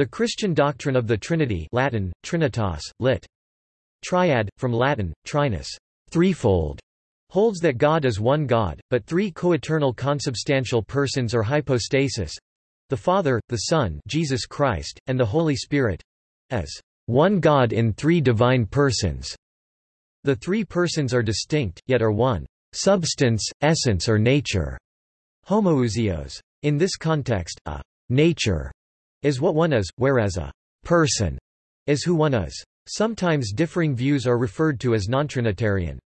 The Christian doctrine of the Trinity Latin, Trinitas, lit. Triad, from Latin, trinus, threefold, holds that God is one God, but three coeternal consubstantial persons or hypostasis—the Father, the Son Jesus Christ, and the Holy Spirit—as one God in three divine persons. The three persons are distinct, yet are one substance, essence or nature. Homoousios. In this context, a nature is what one is, whereas a person is who one is. Sometimes differing views are referred to as non-Trinitarian.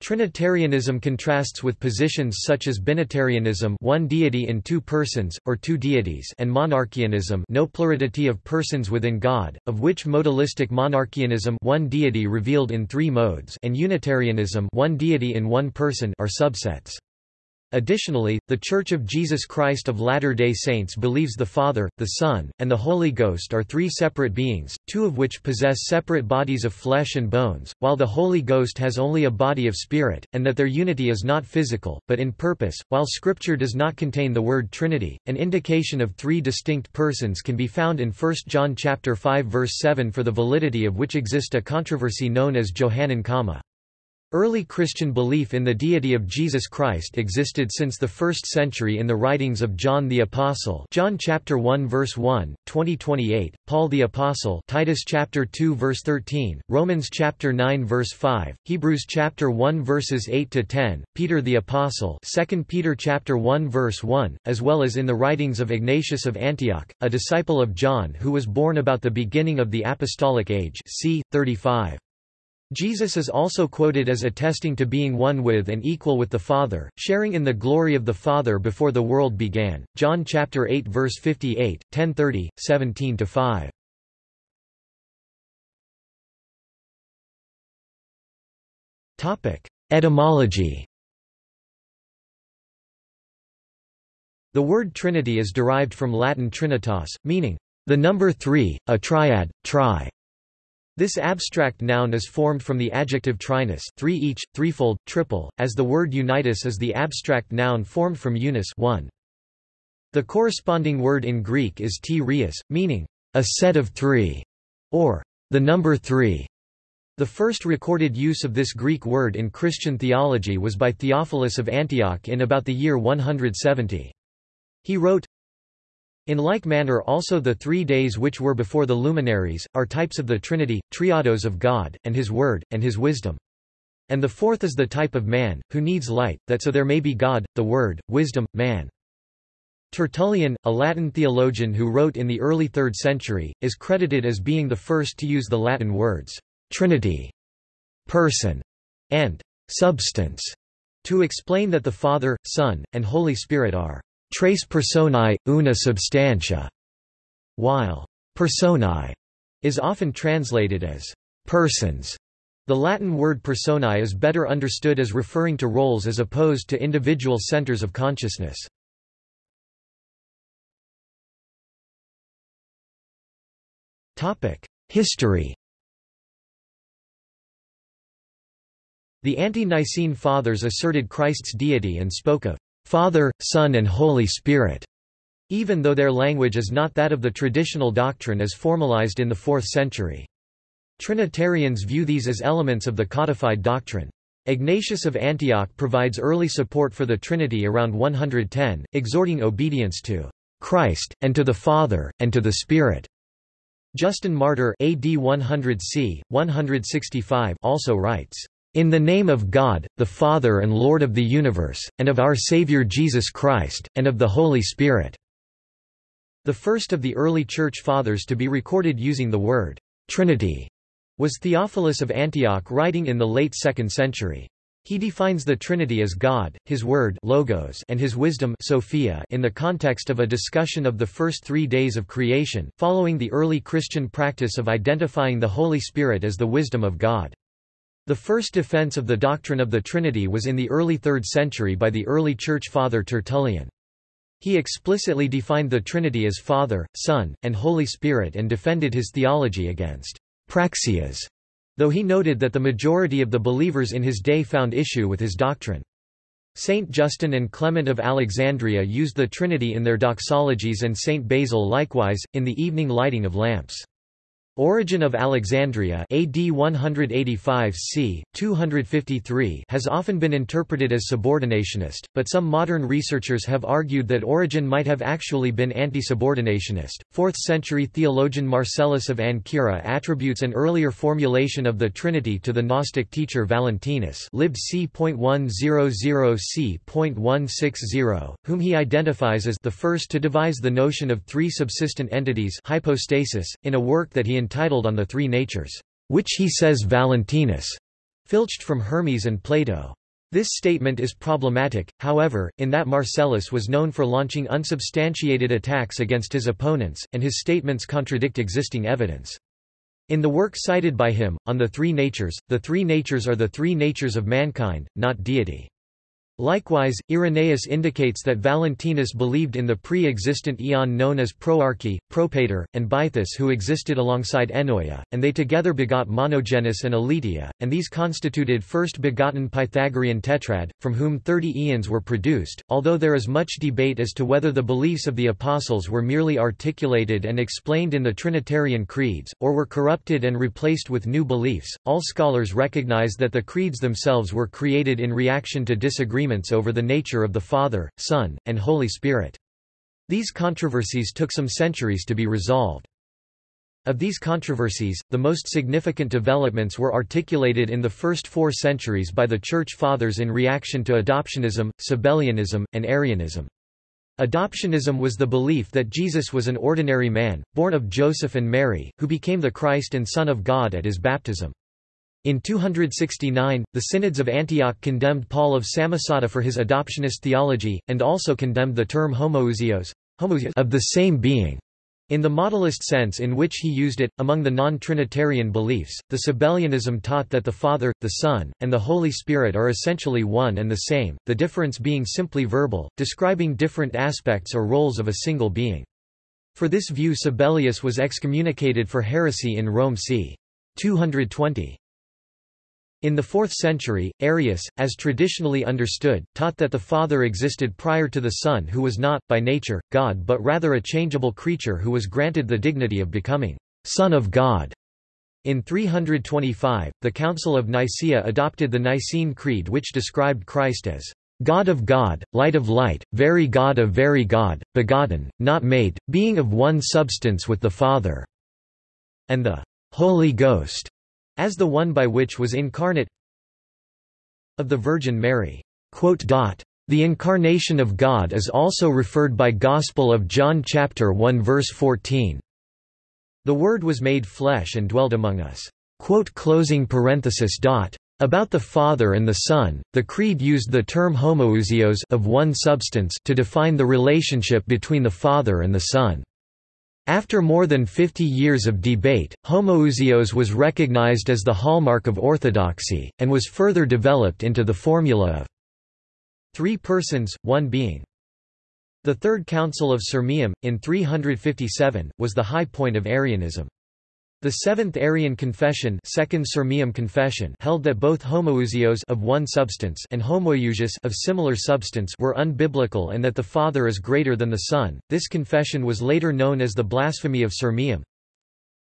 Trinitarianism contrasts with positions such as binitarianism one deity in two persons, or two deities and monarchianism no plurality of persons within God, of which modalistic monarchianism one deity revealed in three modes and Unitarianism one deity in one person are subsets. Additionally, The Church of Jesus Christ of Latter-day Saints believes the Father, the Son, and the Holy Ghost are three separate beings, two of which possess separate bodies of flesh and bones, while the Holy Ghost has only a body of spirit, and that their unity is not physical, but in purpose. While Scripture does not contain the word Trinity, an indication of three distinct persons can be found in 1 John chapter 5 verse 7 for the validity of which exist a controversy known as Johannine comma. Early Christian belief in the deity of Jesus Christ existed since the 1st century in the writings of John the Apostle John chapter 1 verse 1, 2028, Paul the Apostle Titus chapter 2 verse 13, Romans chapter 9 verse 5, Hebrews chapter 1 verses 8 to 10, Peter the Apostle 2 Peter chapter 1 verse 1, as well as in the writings of Ignatius of Antioch, a disciple of John who was born about the beginning of the apostolic age c. 35. Jesus is also quoted as attesting to being one with and equal with the Father, sharing in the glory of the Father before the world began. John chapter 8 verse 58, 10:30, 17-5. Topic: Etymology. The word Trinity is derived from Latin trinitas, meaning the number 3, a triad, tri. This abstract noun is formed from the adjective trinus three each, threefold, triple, as the word unitas is the abstract noun formed from unus one. The corresponding word in Greek is t meaning, a set of three, or the number three. The first recorded use of this Greek word in Christian theology was by Theophilus of Antioch in about the year 170. He wrote, in like manner also the three days which were before the luminaries, are types of the Trinity, triados of God, and His Word, and His wisdom. And the fourth is the type of man, who needs light, that so there may be God, the Word, wisdom, man. Tertullian, a Latin theologian who wrote in the early 3rd century, is credited as being the first to use the Latin words, Trinity, person, and substance, to explain that the Father, Son, and Holy Spirit are tres personae, una substantia, while personae is often translated as persons. The Latin word personae is better understood as referring to roles as opposed to individual centers of consciousness. History The ante-Nicene Fathers asserted Christ's deity and spoke of Father, Son and Holy Spirit, even though their language is not that of the traditional doctrine as formalized in the 4th century. Trinitarians view these as elements of the codified doctrine. Ignatius of Antioch provides early support for the Trinity around 110, exhorting obedience to Christ, and to the Father, and to the Spirit. Justin Martyr AD 100 c. 165 also writes, in the name of God, the Father and Lord of the universe, and of our Savior Jesus Christ, and of the Holy Spirit." The first of the early Church Fathers to be recorded using the word Trinity was Theophilus of Antioch writing in the late 2nd century. He defines the Trinity as God, His Word logos and His wisdom Sophia in the context of a discussion of the first three days of creation, following the early Christian practice of identifying the Holy Spirit as the wisdom of God. The first defense of the doctrine of the Trinity was in the early 3rd century by the early Church Father Tertullian. He explicitly defined the Trinity as Father, Son, and Holy Spirit and defended his theology against Praxeas, though he noted that the majority of the believers in his day found issue with his doctrine. Saint Justin and Clement of Alexandria used the Trinity in their doxologies and Saint Basil likewise, in the evening lighting of lamps. Origen of Alexandria AD 185 c. 253 has often been interpreted as subordinationist, but some modern researchers have argued that Origen might have actually been anti-subordinationist. 4th-century theologian Marcellus of Ancyra attributes an earlier formulation of the Trinity to the Gnostic teacher Valentinus lib c.100 c.160, whom he identifies as the first to devise the notion of three subsistent entities hypostasis, in a work that he entitled On the Three Natures, which he says Valentinus filched from Hermes and Plato. This statement is problematic, however, in that Marcellus was known for launching unsubstantiated attacks against his opponents, and his statements contradict existing evidence. In the work cited by him, On the Three Natures, the three natures are the three natures of mankind, not deity. Likewise, Irenaeus indicates that Valentinus believed in the pre-existent eon known as Proarche, Propater, and Bythus who existed alongside Ennoia, and they together begot Monogenes and Aletheia, and these constituted first-begotten Pythagorean tetrad, from whom thirty eons were produced. Although there is much debate as to whether the beliefs of the apostles were merely articulated and explained in the Trinitarian creeds, or were corrupted and replaced with new beliefs, all scholars recognize that the creeds themselves were created in reaction to disagreement over the nature of the Father, Son, and Holy Spirit. These controversies took some centuries to be resolved. Of these controversies, the most significant developments were articulated in the first four centuries by the Church Fathers in reaction to adoptionism, Sabellianism, and Arianism. Adoptionism was the belief that Jesus was an ordinary man, born of Joseph and Mary, who became the Christ and Son of God at his baptism. In 269, the synods of Antioch condemned Paul of Samosata for his adoptionist theology, and also condemned the term homoousios of the same being. In the modalist sense in which he used it, among the non-Trinitarian beliefs, the Sabellianism taught that the Father, the Son, and the Holy Spirit are essentially one and the same, the difference being simply verbal, describing different aspects or roles of a single being. For this view Sabellius was excommunicated for heresy in Rome c. 220. In the 4th century, Arius, as traditionally understood, taught that the Father existed prior to the Son who was not, by nature, God but rather a changeable creature who was granted the dignity of becoming Son of God. In 325, the Council of Nicaea adopted the Nicene Creed which described Christ as God of God, Light of Light, Very God of Very God, Begotten, not made, being of one substance with the Father, and the Holy Ghost as the one by which was incarnate of the Virgin Mary. The incarnation of God is also referred by Gospel of John chapter 1 verse 14. The Word was made flesh and dwelled among us. About the Father and the Son, the Creed used the term homoousios of one substance to define the relationship between the Father and the Son. After more than 50 years of debate, homoousios was recognized as the hallmark of orthodoxy, and was further developed into the formula of three persons, one being. The Third Council of Sirmium, in 357, was the high point of Arianism. The Seventh Arian Confession, Second Sirmium Confession held that both homoousios of one substance and homoiousios of similar substance were unbiblical and that the Father is greater than the Son. This confession was later known as the Blasphemy of Sirmium.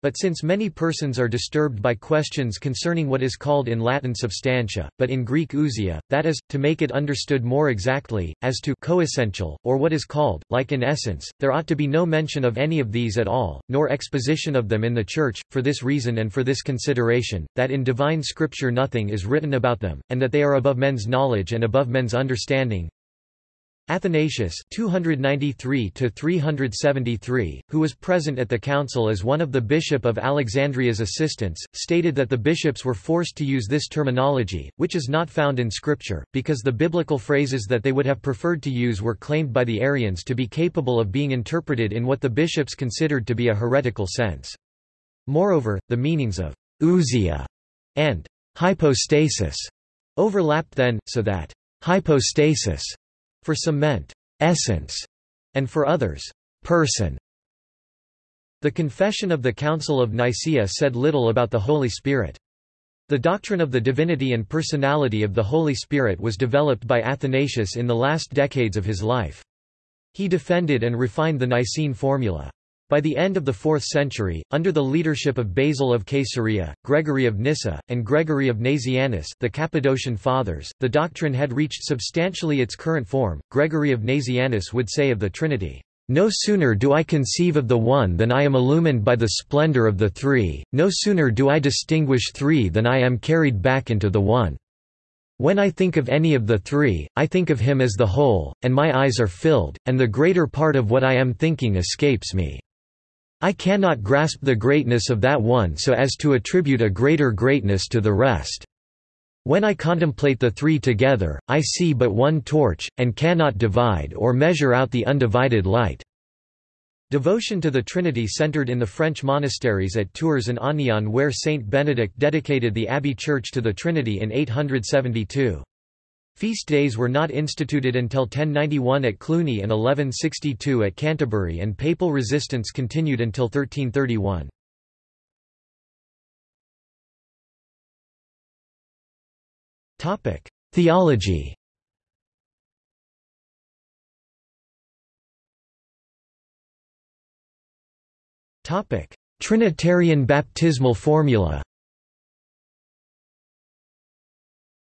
But since many persons are disturbed by questions concerning what is called in Latin substantia, but in Greek ousia, that is, to make it understood more exactly, as to coessential, or what is called, like in essence, there ought to be no mention of any of these at all, nor exposition of them in the Church, for this reason and for this consideration, that in divine scripture nothing is written about them, and that they are above men's knowledge and above men's understanding, Athanasius 293 who was present at the council as one of the bishop of Alexandria's assistants, stated that the bishops were forced to use this terminology, which is not found in scripture, because the biblical phrases that they would have preferred to use were claimed by the Arians to be capable of being interpreted in what the bishops considered to be a heretical sense. Moreover, the meanings of ousia and hypostasis overlapped then, so that hypostasis for some meant essence, and for others, person. The Confession of the Council of Nicaea said little about the Holy Spirit. The doctrine of the divinity and personality of the Holy Spirit was developed by Athanasius in the last decades of his life. He defended and refined the Nicene formula. By the end of the 4th century, under the leadership of Basil of Caesarea, Gregory of Nyssa, and Gregory of Nazianzus the Cappadocian Fathers, the doctrine had reached substantially its current form. Gregory of Nazianzus would say of the Trinity, no sooner do I conceive of the one than I am illumined by the splendor of the three, no sooner do I distinguish three than I am carried back into the one. When I think of any of the three, I think of him as the whole, and my eyes are filled, and the greater part of what I am thinking escapes me. I cannot grasp the greatness of that one so as to attribute a greater greatness to the rest. When I contemplate the three together, I see but one torch, and cannot divide or measure out the undivided light." Devotion to the Trinity centered in the French monasteries at Tours and Aniane where Saint Benedict dedicated the abbey church to the Trinity in 872. Feast days were not instituted until 1091 at Cluny and 1162 at Canterbury and papal resistance continued until 1331. Theology Trinitarian baptismal formula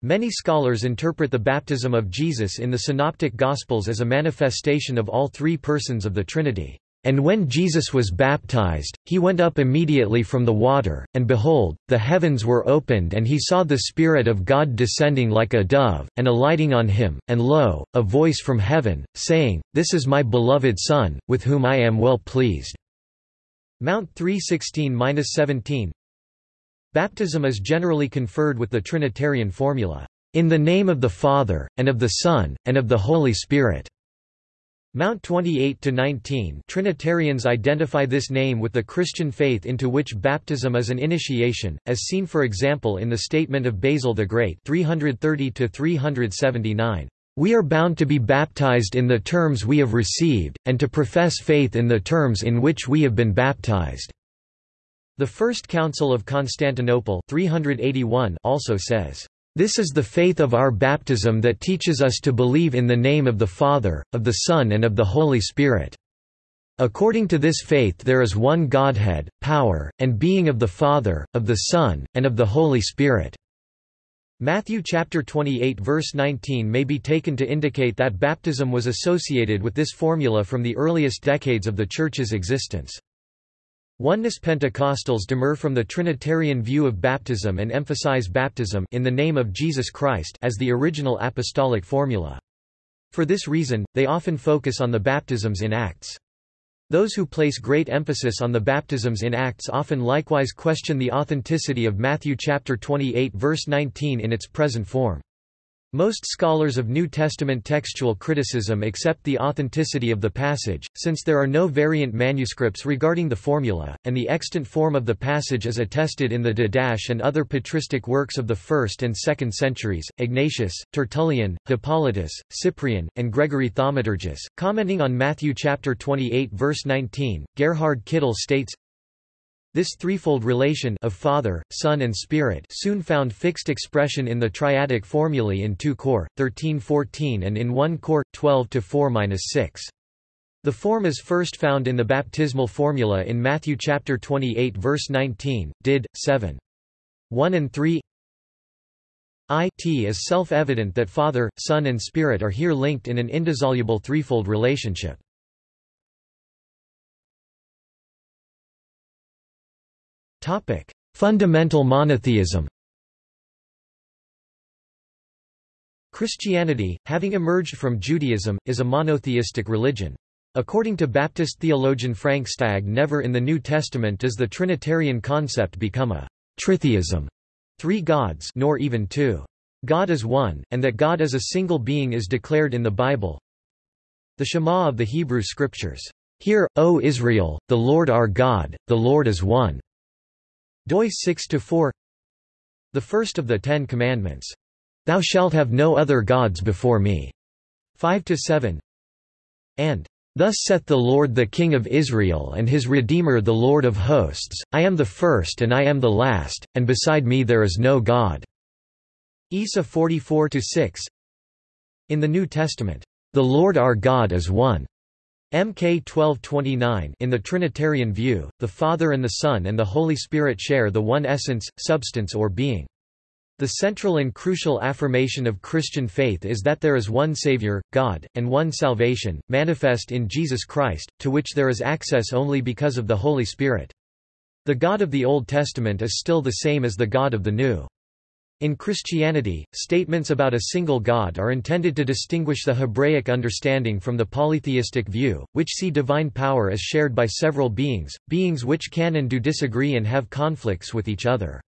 Many scholars interpret the baptism of Jesus in the Synoptic Gospels as a manifestation of all three persons of the Trinity. And when Jesus was baptized, he went up immediately from the water, and behold, the heavens were opened and he saw the Spirit of God descending like a dove, and alighting on him, and lo, a voice from heaven, saying, This is my beloved Son, with whom I am well pleased. Mount 316-17 Baptism is generally conferred with the Trinitarian formula, "...in the name of the Father, and of the Son, and of the Holy Spirit." Mount 28–19 Trinitarians identify this name with the Christian faith into which baptism is an initiation, as seen for example in the statement of Basil the Great 330–379. We are bound to be baptized in the terms we have received, and to profess faith in the terms in which we have been baptized. The First Council of Constantinople 381 also says, "...this is the faith of our baptism that teaches us to believe in the name of the Father, of the Son and of the Holy Spirit." According to this faith there is one Godhead, power, and being of the Father, of the Son, and of the Holy Spirit. Matthew chapter 28 verse 19 may be taken to indicate that baptism was associated with this formula from the earliest decades of the Church's existence. Oneness Pentecostals demur from the Trinitarian view of baptism and emphasize baptism in the name of Jesus Christ as the original apostolic formula. For this reason, they often focus on the baptisms in Acts. Those who place great emphasis on the baptisms in Acts often likewise question the authenticity of Matthew chapter 28 verse 19 in its present form. Most scholars of New Testament textual criticism accept the authenticity of the passage, since there are no variant manuscripts regarding the formula, and the extant form of the passage is attested in the Didache and other patristic works of the 1st and 2nd centuries. Ignatius, Tertullian, Hippolytus, Cyprian, and Gregory Thaumaturgus. Commenting on Matthew chapter 28 verse 19, Gerhard Kittel states, this threefold relation of Father, Son and Spirit soon found fixed expression in the triadic formulae in 2 Cor. 13-14 and in 1 Cor. 12-4-6. The form is first found in the baptismal formula in Matthew chapter 28 verse 19, did. 7. 1 and 3 it is self-evident that Father, Son and Spirit are here linked in an indissoluble threefold relationship. Topic: Fundamental monotheism. Christianity, having emerged from Judaism, is a monotheistic religion. According to Baptist theologian Frank Stagg never in the New Testament does the Trinitarian concept become a tritheism, three gods nor even two. God is one, and that God as a single being is declared in the Bible. The Shema of the Hebrew Scriptures. Hear, O Israel, the Lord our God, the Lord is one doi 6-4 The first of the Ten Commandments. Thou shalt have no other gods before me. 5-7 and Thus saith the Lord the King of Israel and his Redeemer the Lord of hosts, I am the first and I am the last, and beside me there is no God." Isa 44-6 In the New Testament, "...the Lord our God is one." Mk 1229 In the Trinitarian view, the Father and the Son and the Holy Spirit share the one essence, substance or being. The central and crucial affirmation of Christian faith is that there is one Savior, God, and one salvation, manifest in Jesus Christ, to which there is access only because of the Holy Spirit. The God of the Old Testament is still the same as the God of the New. In Christianity, statements about a single God are intended to distinguish the Hebraic understanding from the polytheistic view, which see divine power as shared by several beings, beings which can and do disagree and have conflicts with each other.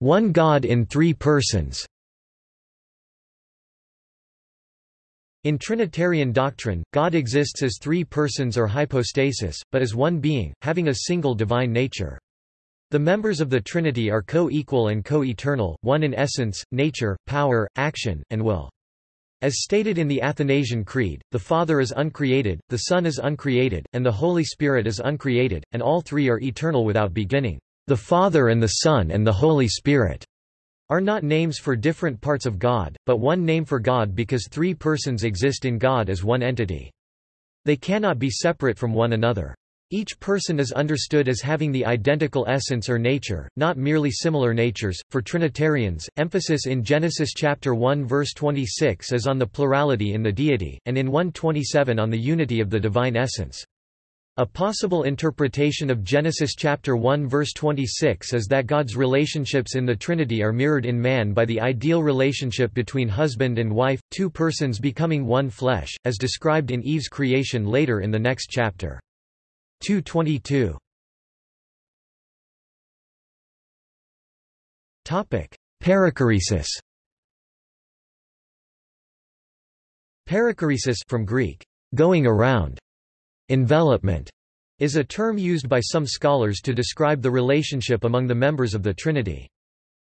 One God in three persons. In Trinitarian doctrine, God exists as three persons or hypostasis, but as one being, having a single divine nature. The members of the Trinity are co-equal and co-eternal, one in essence, nature, power, action, and will. As stated in the Athanasian Creed, the Father is uncreated, the Son is uncreated, and the Holy Spirit is uncreated, and all three are eternal without beginning. The Father and the Son and the Holy Spirit are not names for different parts of God, but one name for God because three persons exist in God as one entity. They cannot be separate from one another. Each person is understood as having the identical essence or nature, not merely similar natures. For Trinitarians, emphasis in Genesis chapter 1 verse 26 is on the plurality in the deity, and in 127 on the unity of the divine essence. A possible interpretation of Genesis chapter 1 verse 26 is that God's relationships in the Trinity are mirrored in man by the ideal relationship between husband and wife, two persons becoming one flesh, as described in Eve's creation later in the next chapter. 222 Perichoresis Perichoresis from Greek, going around Envelopment is a term used by some scholars to describe the relationship among the members of the Trinity.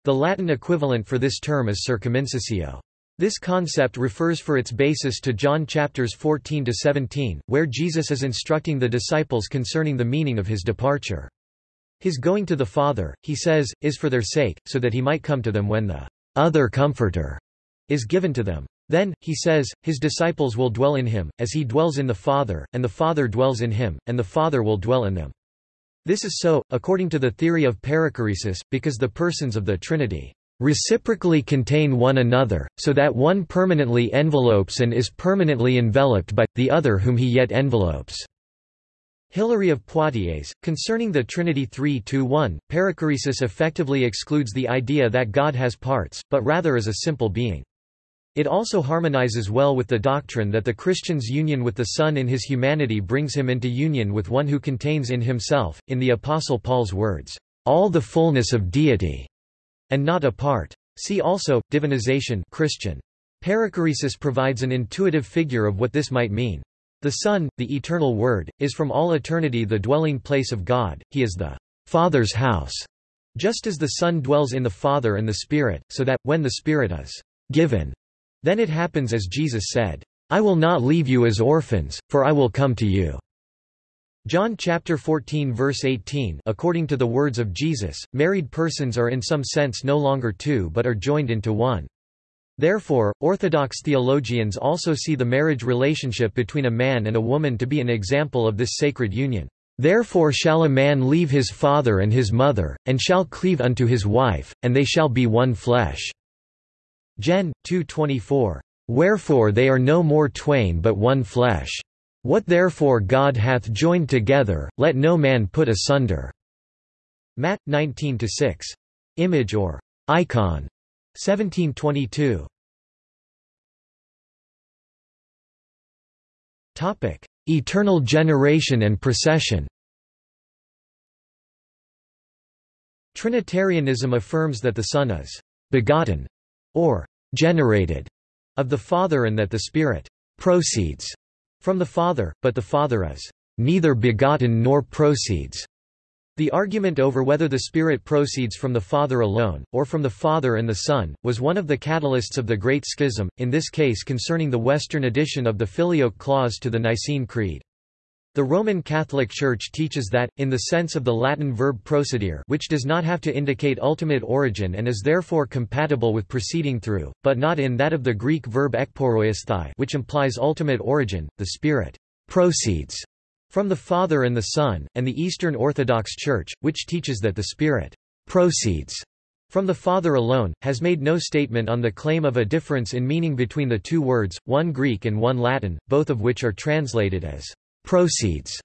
The Latin equivalent for this term is circumincessio. This concept refers for its basis to John chapters 14 to 17, where Jesus is instructing the disciples concerning the meaning of his departure. His going to the Father, he says, is for their sake, so that he might come to them when the other Comforter is given to them. Then, he says, his disciples will dwell in him, as he dwells in the Father, and the Father dwells in him, and the Father will dwell in them. This is so, according to the theory of perichoresis, because the persons of the Trinity reciprocally contain one another, so that one permanently envelopes and is permanently enveloped by, the other whom he yet envelopes." Hilary of Poitiers, concerning the Trinity 3-1, perichoresis effectively excludes the idea that God has parts, but rather is a simple being. It also harmonizes well with the doctrine that the Christian's union with the Son in his humanity brings him into union with one who contains in himself, in the Apostle Paul's words, all the fullness of deity, and not a part. See also, divinization Christian. Perichoresis provides an intuitive figure of what this might mean. The Son, the eternal Word, is from all eternity the dwelling place of God, he is the Father's house, just as the Son dwells in the Father and the Spirit, so that, when the Spirit is given, then it happens as Jesus said, I will not leave you as orphans, for I will come to you. John chapter 14 verse 18 According to the words of Jesus, married persons are in some sense no longer two but are joined into one. Therefore, Orthodox theologians also see the marriage relationship between a man and a woman to be an example of this sacred union. Therefore shall a man leave his father and his mother, and shall cleave unto his wife, and they shall be one flesh. Gen. 2:24. Wherefore they are no more twain but one flesh. What therefore God hath joined together, let no man put asunder. Matt 19-6. Image or icon. 1722. Topic: Eternal generation and procession. Trinitarianism affirms that the Son is begotten or generated of the Father and that the Spirit proceeds from the Father, but the Father is neither begotten nor proceeds. The argument over whether the Spirit proceeds from the Father alone, or from the Father and the Son, was one of the catalysts of the Great Schism, in this case concerning the Western addition of the Filioque clause to the Nicene Creed. The Roman Catholic Church teaches that, in the sense of the Latin verb procedere which does not have to indicate ultimate origin and is therefore compatible with proceeding through, but not in that of the Greek verb ekporeuesthai which implies ultimate origin, the Spirit proceeds from the Father and the Son, and the Eastern Orthodox Church, which teaches that the Spirit proceeds from the Father alone, has made no statement on the claim of a difference in meaning between the two words, one Greek and one Latin, both of which are translated as proceeds.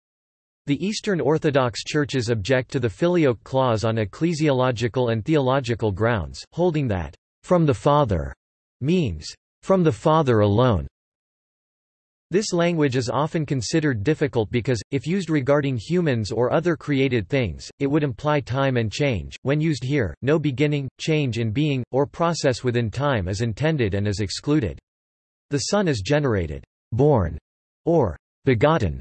The Eastern Orthodox churches object to the filioque clause on ecclesiological and theological grounds, holding that, from the Father, means, from the Father alone. This language is often considered difficult because, if used regarding humans or other created things, it would imply time and change. When used here, no beginning, change in being, or process within time is intended and is excluded. The Son is generated, born, or begotten,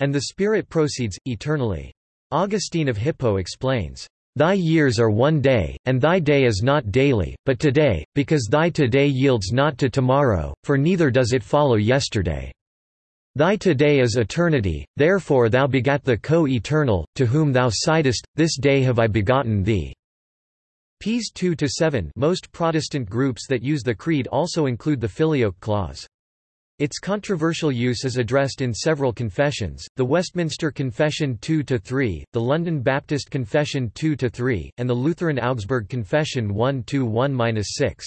and the Spirit proceeds, eternally. Augustine of Hippo explains, Thy years are one day, and thy day is not daily, but today, because thy today yields not to tomorrow, for neither does it follow yesterday. Thy today is eternity, therefore thou begat the co-eternal, to whom thou sightest, this day have I begotten thee." Ps 2–7 Most Protestant groups that use the Creed also include the Filioque clause. Its controversial use is addressed in several confessions, the Westminster Confession 2–3, the London Baptist Confession 2–3, and the Lutheran Augsburg Confession 1–1–6.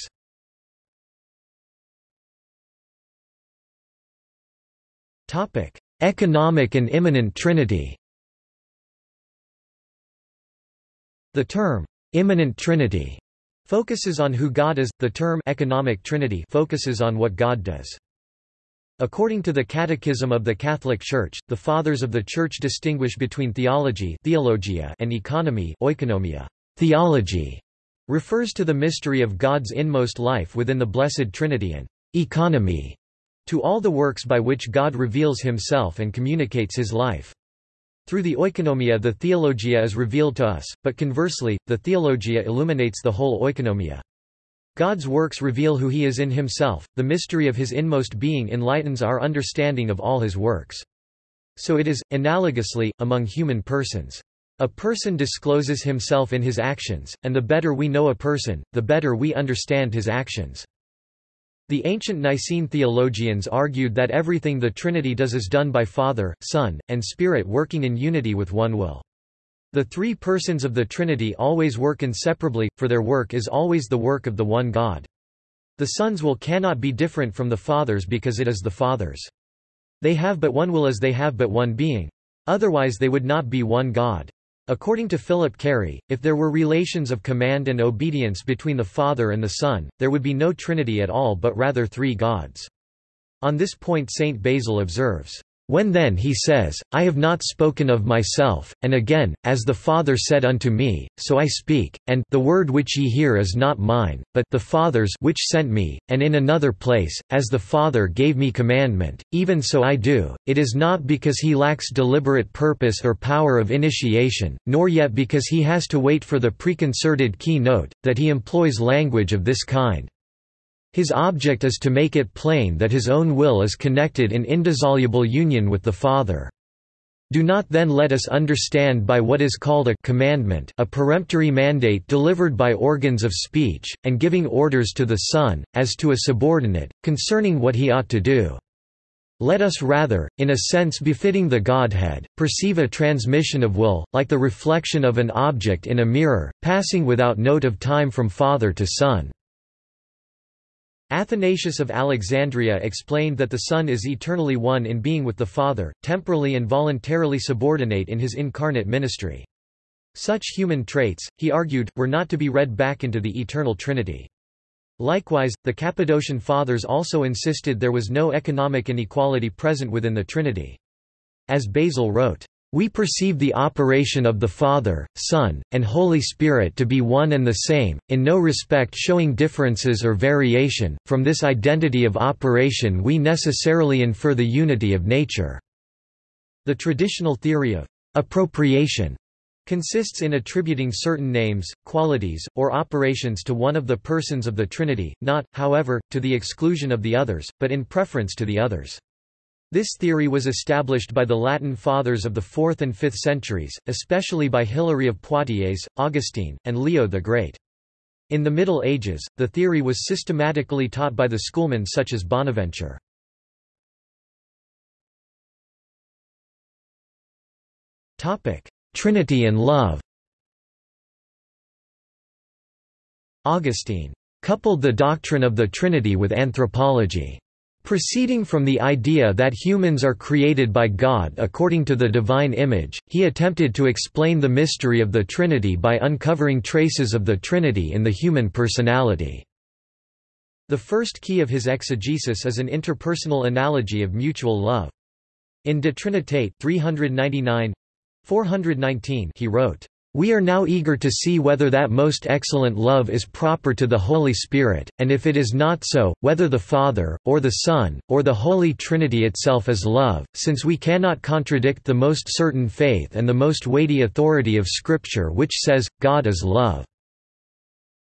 Topic: Economic and immanent trinity. The term immanent trinity focuses on who God is. The term economic trinity focuses on what God does. According to the Catechism of the Catholic Church, the Fathers of the Church distinguish between theology theologia and economy oikonomia. Theology refers to the mystery of God's inmost life within the Blessed Trinity and economy to all the works by which God reveals himself and communicates his life. Through the oikonomia the theologia is revealed to us, but conversely, the theologia illuminates the whole oikonomia. God's works reveal who he is in himself, the mystery of his inmost being enlightens our understanding of all his works. So it is, analogously, among human persons. A person discloses himself in his actions, and the better we know a person, the better we understand his actions. The ancient Nicene theologians argued that everything the Trinity does is done by Father, Son, and Spirit working in unity with one will. The three persons of the Trinity always work inseparably, for their work is always the work of the one God. The Son's will cannot be different from the Father's because it is the Father's. They have but one will as they have but one being. Otherwise they would not be one God. According to Phillip Cary, if there were relations of command and obedience between the Father and the Son, there would be no Trinity at all but rather three gods. On this point Saint Basil observes, when then he says, I have not spoken of myself, and again, as the Father said unto me, so I speak, and the word which ye hear is not mine, but the Father's which sent me, and in another place, as the Father gave me commandment, even so I do, it is not because he lacks deliberate purpose or power of initiation, nor yet because he has to wait for the preconcerted key note, that he employs language of this kind. His object is to make it plain that his own will is connected in indissoluble union with the Father. Do not then let us understand by what is called a commandment a peremptory mandate delivered by organs of speech, and giving orders to the Son, as to a subordinate, concerning what he ought to do. Let us rather, in a sense befitting the Godhead, perceive a transmission of will, like the reflection of an object in a mirror, passing without note of time from Father to Son. Athanasius of Alexandria explained that the Son is eternally one in being with the Father, temporally and voluntarily subordinate in his incarnate ministry. Such human traits, he argued, were not to be read back into the eternal Trinity. Likewise, the Cappadocian Fathers also insisted there was no economic inequality present within the Trinity. As Basil wrote, we perceive the operation of the Father, Son, and Holy Spirit to be one and the same, in no respect showing differences or variation. From this identity of operation we necessarily infer the unity of nature. The traditional theory of appropriation consists in attributing certain names, qualities, or operations to one of the persons of the Trinity, not, however, to the exclusion of the others, but in preference to the others. This theory was established by the Latin fathers of the 4th and 5th centuries, especially by Hilary of Poitiers, Augustine, and Leo the Great. In the Middle Ages, the theory was systematically taught by the schoolmen such as Bonaventure. Trinity and love Augustine coupled the doctrine of the Trinity with anthropology. Proceeding from the idea that humans are created by God according to the divine image, he attempted to explain the mystery of the Trinity by uncovering traces of the Trinity in the human personality. The first key of his exegesis is an interpersonal analogy of mutual love. In De Trinitate 399, 419 he wrote, "...we are now eager to see whether that most excellent love is proper to the Holy Spirit, and if it is not so, whether the Father, or the Son, or the Holy Trinity itself is love, since we cannot contradict the most certain faith and the most weighty authority of Scripture which says, God is love."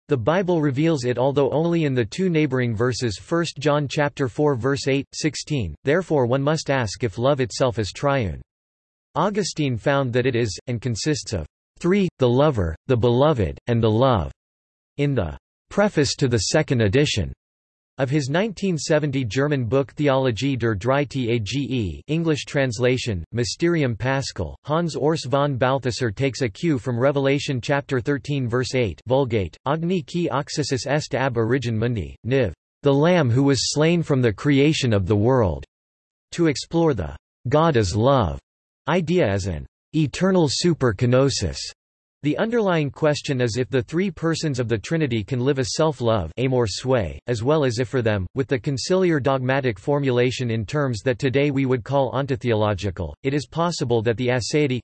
The Bible reveals it although only in the two neighboring verses 1 John chapter 4 verse 8, 16, therefore one must ask if love itself is triune. Augustine found that it is, and consists of three, the lover, the beloved, and the love. In the preface to the second edition of his 1970 German book Theologie der Dreiheit Age English translation, Mysterium Paschal, Hans Urs von Balthasar takes a cue from Revelation chapter 13 verse 8 Vulgate, Agni qui occisus est ab origin mundi, niv. The Lamb who was slain from the creation of the world. To explore the God is love idea as an eternal superkenosis. The underlying question is if the three persons of the Trinity can live a self-love as well as if for them, with the conciliar dogmatic formulation in terms that today we would call ontotheological, it is possible that the aseity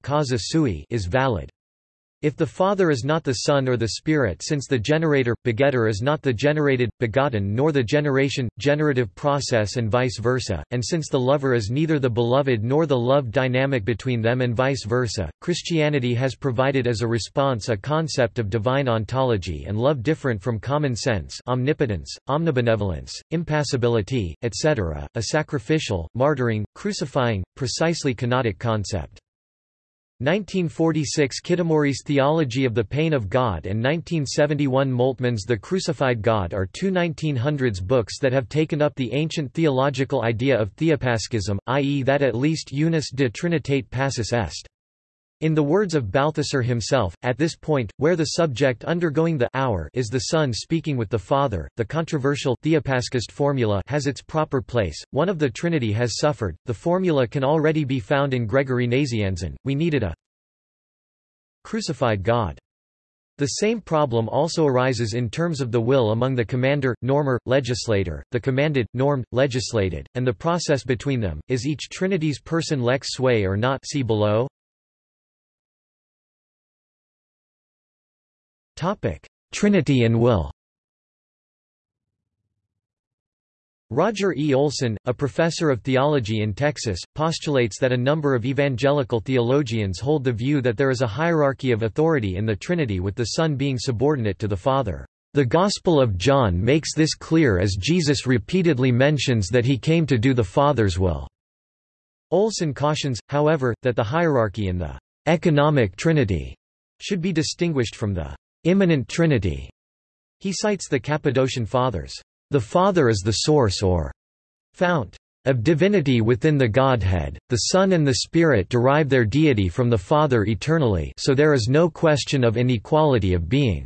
is valid. If the Father is not the Son or the Spirit since the generator, begetter is not the generated, begotten nor the generation, generative process and vice versa, and since the lover is neither the beloved nor the love dynamic between them and vice versa, Christianity has provided as a response a concept of divine ontology and love different from common sense omnipotence, omnibenevolence, impassibility, etc., a sacrificial, martyring, crucifying, precisely kenotic concept. 1946 Kitamori's Theology of the Pain of God and 1971 Moltmann's The Crucified God are two 1900s books that have taken up the ancient theological idea of theopaschism, i.e. that at least unus de trinitate passus est. In the words of Balthasar himself, at this point, where the subject undergoing the hour is the Son speaking with the Father, the controversial theopaschist formula has its proper place. One of the Trinity has suffered. The formula can already be found in Gregory Nazianzen. We needed a crucified God. The same problem also arises in terms of the will among the commander, normer, legislator, the commanded, normed, legislated, and the process between them. Is each Trinity's person lex sui or not see below? Trinity and will Roger E. Olson, a professor of theology in Texas, postulates that a number of evangelical theologians hold the view that there is a hierarchy of authority in the Trinity with the Son being subordinate to the Father. The Gospel of John makes this clear as Jesus repeatedly mentions that he came to do the Father's will. Olson cautions, however, that the hierarchy in the economic Trinity should be distinguished from the immanent trinity. He cites the Cappadocian Fathers. The Father is the source or fount of divinity within the Godhead, the Son and the Spirit derive their deity from the Father eternally so there is no question of inequality of being.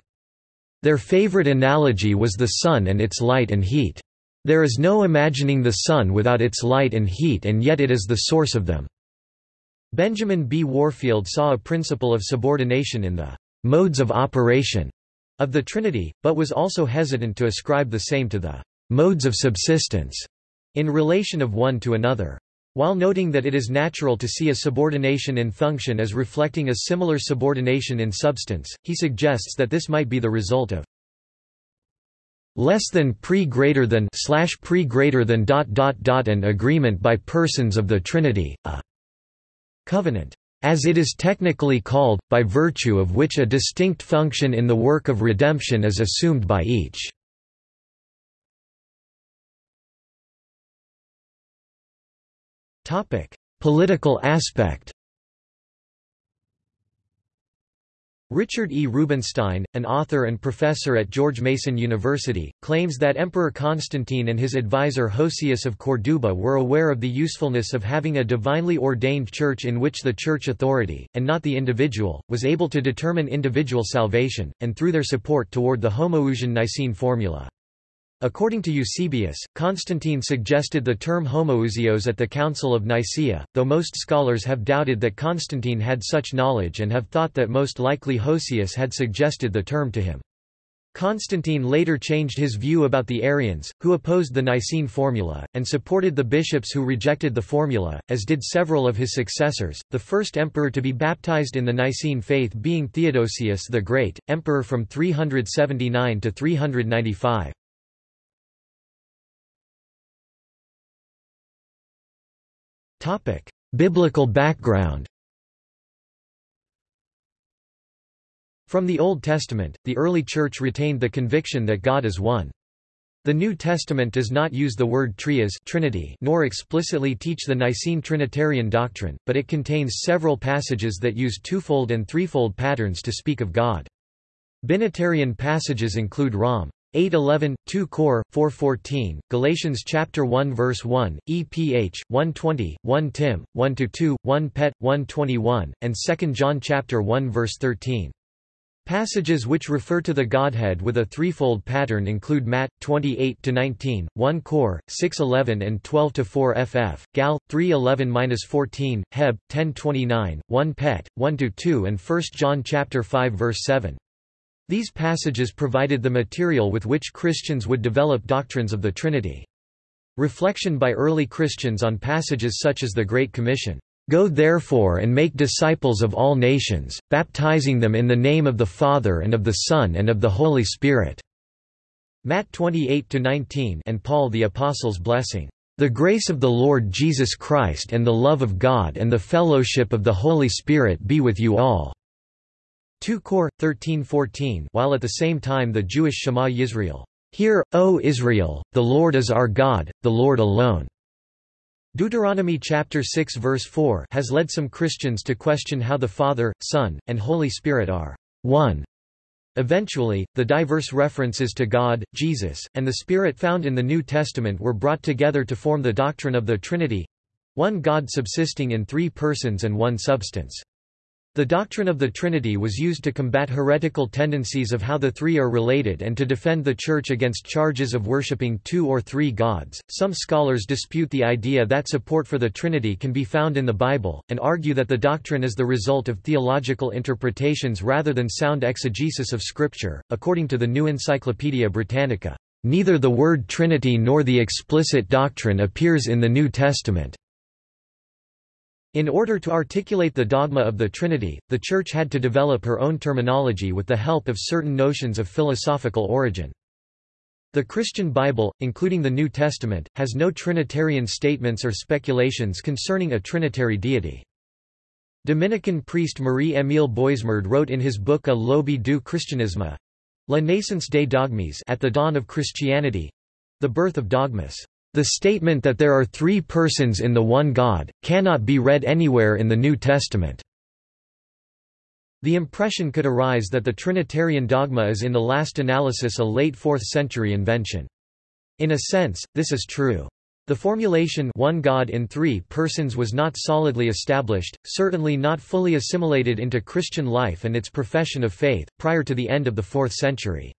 Their favorite analogy was the sun and its light and heat. There is no imagining the sun without its light and heat and yet it is the source of them. Benjamin B. Warfield saw a principle of subordination in the modes of operation of the Trinity, but was also hesitant to ascribe the same to the modes of subsistence in relation of one to another. While noting that it is natural to see a subordination in function as reflecting a similar subordination in substance, he suggests that this might be the result of less than pre greater than slash pre greater than dot dot dot an agreement by persons of the Trinity, a covenant as it is technically called, by virtue of which a distinct function in the work of redemption is assumed by each. Political aspect Richard E. Rubenstein, an author and professor at George Mason University, claims that Emperor Constantine and his advisor Hosius of Corduba were aware of the usefulness of having a divinely ordained church in which the church authority, and not the individual, was able to determine individual salvation, and through their support toward the Homoousian Nicene formula. According to Eusebius, Constantine suggested the term homoousios at the Council of Nicaea, though most scholars have doubted that Constantine had such knowledge and have thought that most likely Hosius had suggested the term to him. Constantine later changed his view about the Arians, who opposed the Nicene formula, and supported the bishops who rejected the formula, as did several of his successors, the first emperor to be baptized in the Nicene faith being Theodosius the Great, emperor from 379 to 395. Biblical background From the Old Testament, the early Church retained the conviction that God is one. The New Testament does not use the word trias Trinity nor explicitly teach the Nicene Trinitarian doctrine, but it contains several passages that use twofold and threefold patterns to speak of God. Binitarian passages include Rom. 8:11, 2 Cor 4:14, Galatians chapter 1 verse 1, EPH 1:20, 1 Tim 1-2, 1 Pet 1:21, and 2 John chapter 1 verse 13. Passages which refer to the Godhead with a threefold pattern include Matt 28-19, 1 Cor 6:11 and 12-4 FF, Gal 3:11-14, Heb 10:29, 1 Pet 1-2 and 1 John chapter 5 verse 7. These passages provided the material with which Christians would develop doctrines of the Trinity. Reflection by early Christians on passages such as the Great Commission, "'Go therefore and make disciples of all nations, baptizing them in the name of the Father and of the Son and of the Holy Spirit." Matt 28-19 and Paul the Apostle's blessing, "'The grace of the Lord Jesus Christ and the love of God and the fellowship of the Holy Spirit be with you all." 2 Cor 13:14 while at the same time the Jewish Shema Yisrael Hear, O Israel, the Lord is our God, the Lord alone. Deuteronomy chapter 6 verse 4 has led some Christians to question how the Father, Son, and Holy Spirit are one. Eventually, the diverse references to God, Jesus, and the Spirit found in the New Testament were brought together to form the doctrine of the Trinity—one God subsisting in three persons and one substance. The doctrine of the Trinity was used to combat heretical tendencies of how the three are related and to defend the Church against charges of worshipping two or three gods. Some scholars dispute the idea that support for the Trinity can be found in the Bible, and argue that the doctrine is the result of theological interpretations rather than sound exegesis of Scripture. According to the New Encyclopaedia Britannica, neither the word Trinity nor the explicit doctrine appears in the New Testament. In order to articulate the dogma of the Trinity, the Church had to develop her own terminology with the help of certain notions of philosophical origin. The Christian Bible, including the New Testament, has no Trinitarian statements or speculations concerning a Trinitary deity. Dominican priest Marie-Émile Boismard wrote in his book A l'aube du christianisme, La naissance des dogmes at the dawn of Christianity—the birth of dogmas. The statement that there are three persons in the one God, cannot be read anywhere in the New Testament. The impression could arise that the Trinitarian dogma is in the last analysis a late 4th century invention. In a sense, this is true. The formulation one God in three persons was not solidly established, certainly not fully assimilated into Christian life and its profession of faith, prior to the end of the 4th century.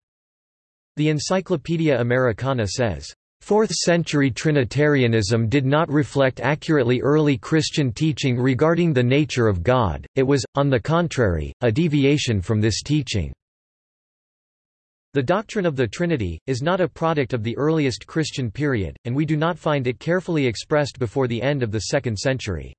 The Encyclopaedia Americana says, Fourth-century Trinitarianism did not reflect accurately early Christian teaching regarding the nature of God, it was, on the contrary, a deviation from this teaching. The doctrine of the Trinity, is not a product of the earliest Christian period, and we do not find it carefully expressed before the end of the second century.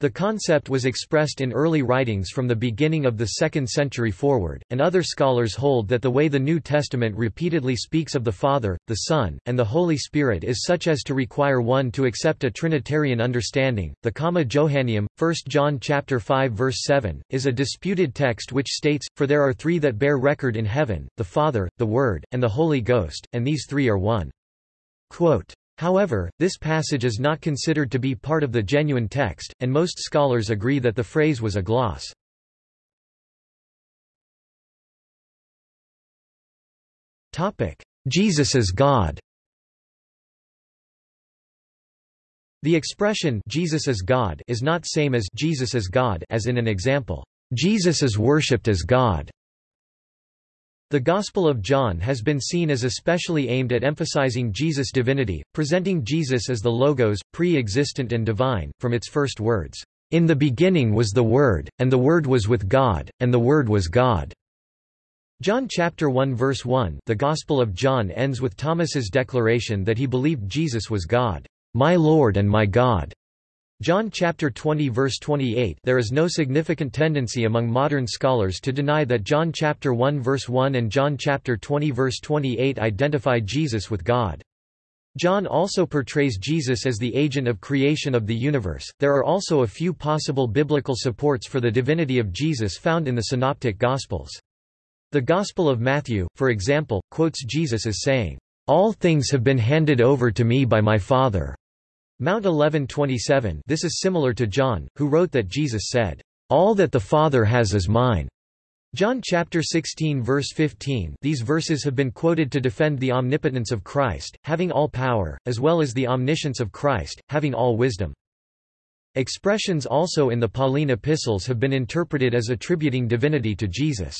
The concept was expressed in early writings from the beginning of the 2nd century forward, and other scholars hold that the way the New Testament repeatedly speaks of the Father, the Son, and the Holy Spirit is such as to require one to accept a Trinitarian understanding. The Comma Johanneum, 1 John chapter 5 verse 7, is a disputed text which states, For there are three that bear record in heaven, the Father, the Word, and the Holy Ghost, and these three are one. Quote, However, this passage is not considered to be part of the genuine text, and most scholars agree that the phrase was a gloss. Jesus as God The expression Jesus as God is not same as Jesus as God as in an example, Jesus is worshipped as God. The Gospel of John has been seen as especially aimed at emphasizing Jesus' divinity, presenting Jesus as the Logos, pre-existent and divine, from its first words, "...in the beginning was the Word, and the Word was with God, and the Word was God." John chapter 1 verse 1 The Gospel of John ends with Thomas's declaration that he believed Jesus was God, "...my Lord and my God." John chapter 20 verse 28 There is no significant tendency among modern scholars to deny that John chapter 1 verse 1 and John chapter 20 verse 28 identify Jesus with God. John also portrays Jesus as the agent of creation of the universe. There are also a few possible biblical supports for the divinity of Jesus found in the synoptic gospels. The Gospel of Matthew, for example, quotes Jesus as saying, "All things have been handed over to me by my Father." Mount 1127 This is similar to John, who wrote that Jesus said, "All that the Father has is mine." John chapter 16 verse 15 These verses have been quoted to defend the omnipotence of Christ, having all power, as well as the omniscience of Christ, having all wisdom. Expressions also in the Pauline epistles have been interpreted as attributing divinity to Jesus.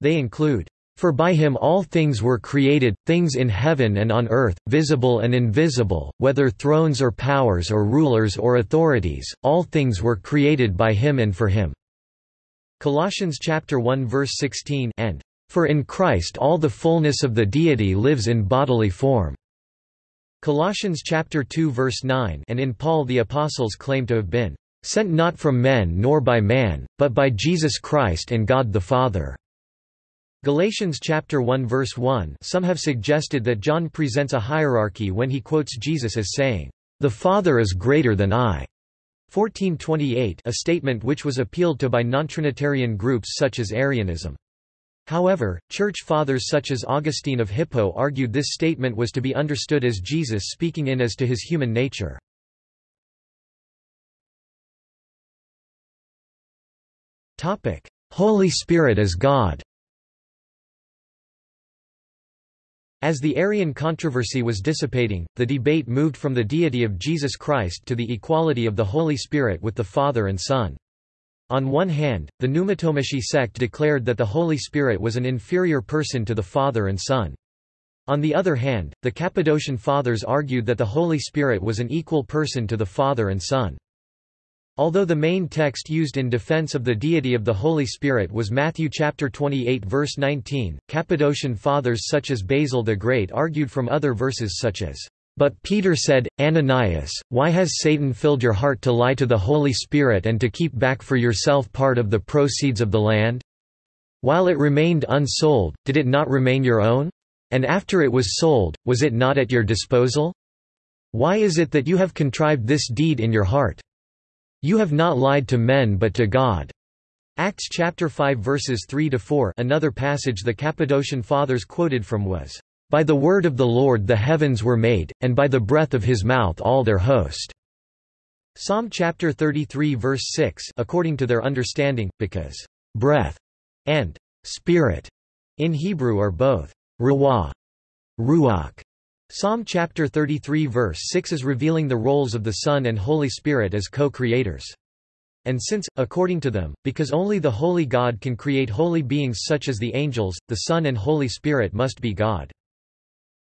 They include, for by him all things were created, things in heaven and on earth, visible and invisible, whether thrones or powers or rulers or authorities, all things were created by him and for him." Colossians chapter 1 verse 16 and, "For in Christ all the fullness of the deity lives in bodily form." Colossians chapter 2 verse 9 and in Paul the apostles claim to have been, "...sent not from men nor by man, but by Jesus Christ and God the Father." Galatians chapter 1 verse 1 Some have suggested that John presents a hierarchy when he quotes Jesus as saying, "The Father is greater than I." 1428 a statement which was appealed to by non-Trinitarian groups such as Arianism. However, church fathers such as Augustine of Hippo argued this statement was to be understood as Jesus speaking in as to his human nature. Holy Spirit as God As the Arian controversy was dissipating, the debate moved from the deity of Jesus Christ to the equality of the Holy Spirit with the Father and Son. On one hand, the Pneumatomachi sect declared that the Holy Spirit was an inferior person to the Father and Son. On the other hand, the Cappadocian Fathers argued that the Holy Spirit was an equal person to the Father and Son. Although the main text used in defense of the deity of the Holy Spirit was Matthew chapter 28 verse 19, Cappadocian fathers such as Basil the Great argued from other verses such as, "But Peter said, Ananias, why has Satan filled your heart to lie to the Holy Spirit and to keep back for yourself part of the proceeds of the land? While it remained unsold, did it not remain your own? And after it was sold, was it not at your disposal? Why is it that you have contrived this deed in your heart?" You have not lied to men but to God. Acts chapter 5 verses 3 to 4. Another passage the Cappadocian fathers quoted from was, "By the word of the Lord the heavens were made, and by the breath of his mouth all their host." Psalm chapter 33 verse 6 according to their understanding, because breath and spirit in Hebrew are both ruah, ruach, Psalm chapter 33 verse 6 is revealing the roles of the Son and Holy Spirit as co-creators. And since, according to them, because only the Holy God can create holy beings such as the angels, the Son and Holy Spirit must be God.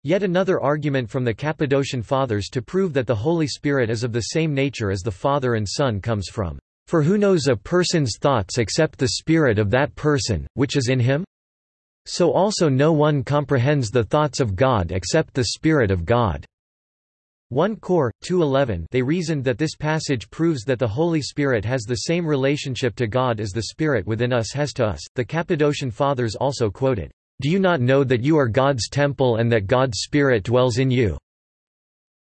Yet another argument from the Cappadocian Fathers to prove that the Holy Spirit is of the same nature as the Father and Son comes from, "...for who knows a person's thoughts except the spirit of that person, which is in him?" So also no one comprehends the thoughts of God except the Spirit of God. 1 Cor. 2.11 They reasoned that this passage proves that the Holy Spirit has the same relationship to God as the Spirit within us has to us. The Cappadocian Fathers also quoted, Do you not know that you are God's temple and that God's Spirit dwells in you?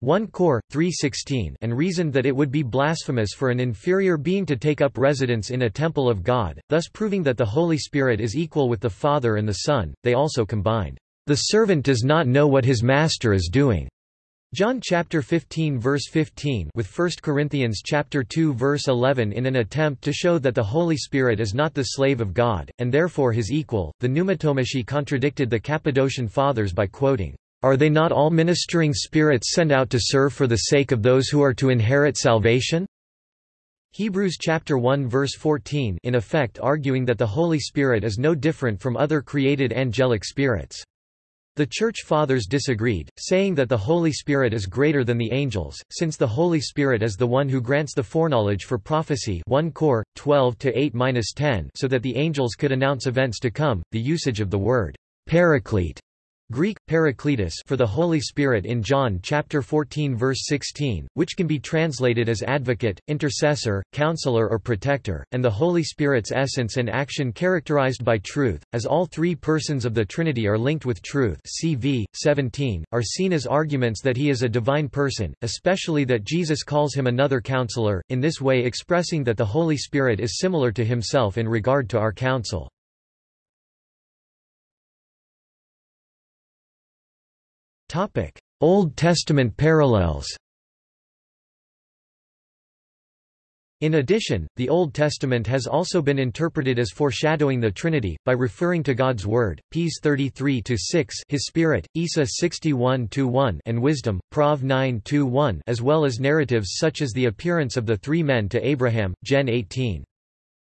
1 Cor. 3.16 and reasoned that it would be blasphemous for an inferior being to take up residence in a temple of God, thus proving that the Holy Spirit is equal with the Father and the Son. They also combined, The servant does not know what his master is doing John chapter 15 verse 15 with 1 Corinthians chapter 2 verse 11 in an attempt to show that the Holy Spirit is not the slave of God and therefore his equal. The Pneumatomachi contradicted the Cappadocian fathers by quoting, "Are they not all ministering spirits sent out to serve for the sake of those who are to inherit salvation?" Hebrews chapter 1 verse 14 in effect arguing that the Holy Spirit is no different from other created angelic spirits. The Church Fathers disagreed, saying that the Holy Spirit is greater than the angels, since the Holy Spirit is the one who grants the foreknowledge for prophecy 1 Cor. 12-8-10 so that the angels could announce events to come. The usage of the word paraclete Greek, Parakletos for the Holy Spirit in John chapter 14 verse 16, which can be translated as advocate, intercessor, counselor or protector, and the Holy Spirit's essence and action characterized by truth, as all three persons of the Trinity are linked with truth CV, 17, are seen as arguments that he is a divine person, especially that Jesus calls him another counselor, in this way expressing that the Holy Spirit is similar to himself in regard to our counsel. Old Testament parallels In addition, the Old Testament has also been interpreted as foreshadowing the Trinity, by referring to God's Word, Ps 33-6 His Spirit, Isa 61-1 and Wisdom, Prov 9-1 as well as narratives such as the appearance of the three men to Abraham, Gen 18.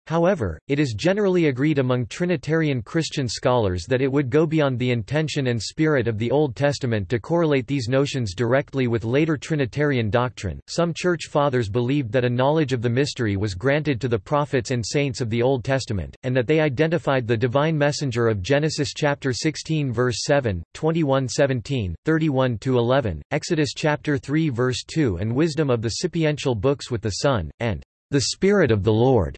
However, it is generally agreed among Trinitarian Christian scholars that it would go beyond the intention and spirit of the Old Testament to correlate these notions directly with later Trinitarian doctrine. Some Church Fathers believed that a knowledge of the mystery was granted to the prophets and saints of the Old Testament, and that they identified the divine messenger of Genesis chapter 16 verse 7, 21:17, 31-11, Exodus chapter 3 verse 2 and wisdom of the sapiential books with the Son, and the Spirit of the Lord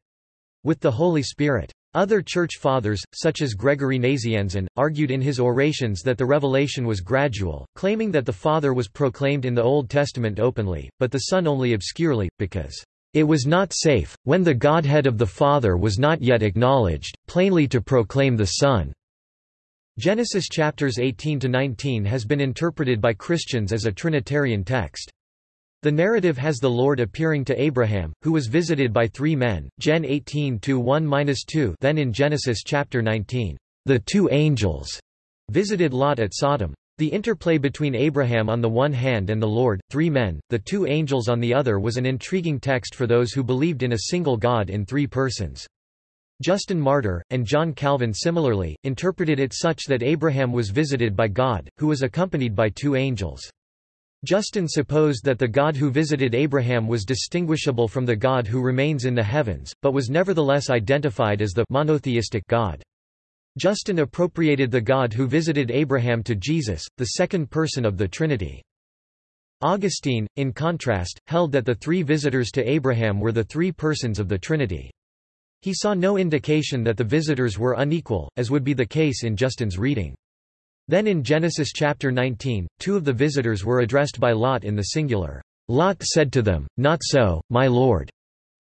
with the Holy Spirit. Other Church Fathers, such as Gregory Nazianzen, argued in his orations that the revelation was gradual, claiming that the Father was proclaimed in the Old Testament openly, but the Son only obscurely, because it was not safe, when the Godhead of the Father was not yet acknowledged, plainly to proclaim the Son. Genesis chapters 18 to 19 has been interpreted by Christians as a Trinitarian text. The narrative has the Lord appearing to Abraham, who was visited by three men, Gen 18-1-2 then in Genesis chapter 19, the two angels visited Lot at Sodom. The interplay between Abraham on the one hand and the Lord, three men, the two angels on the other was an intriguing text for those who believed in a single God in three persons. Justin Martyr, and John Calvin similarly, interpreted it such that Abraham was visited by God, who was accompanied by two angels. Justin supposed that the God who visited Abraham was distinguishable from the God who remains in the heavens, but was nevertheless identified as the monotheistic God. Justin appropriated the God who visited Abraham to Jesus, the second person of the Trinity. Augustine, in contrast, held that the three visitors to Abraham were the three persons of the Trinity. He saw no indication that the visitors were unequal, as would be the case in Justin's reading. Then in Genesis chapter 19, two of the visitors were addressed by Lot in the singular. Lot said to them, Not so, my lord.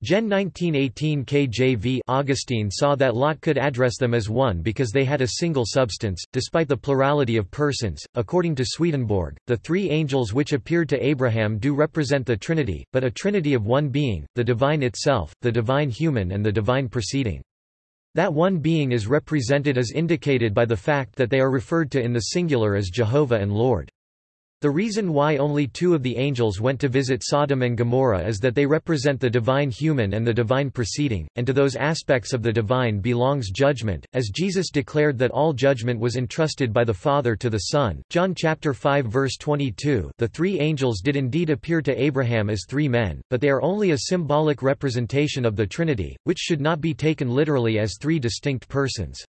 Gen 1918 KJV Augustine saw that Lot could address them as one because they had a single substance, despite the plurality of persons. According to Swedenborg, the three angels which appeared to Abraham do represent the Trinity, but a Trinity of one being, the divine itself, the divine human and the divine proceeding. That one being is represented as indicated by the fact that they are referred to in the singular as Jehovah and Lord. The reason why only two of the angels went to visit Sodom and Gomorrah is that they represent the divine human and the divine proceeding, and to those aspects of the divine belongs judgment, as Jesus declared that all judgment was entrusted by the Father to the Son. John chapter 5 verse 22 The three angels did indeed appear to Abraham as three men, but they are only a symbolic representation of the Trinity, which should not be taken literally as three distinct persons.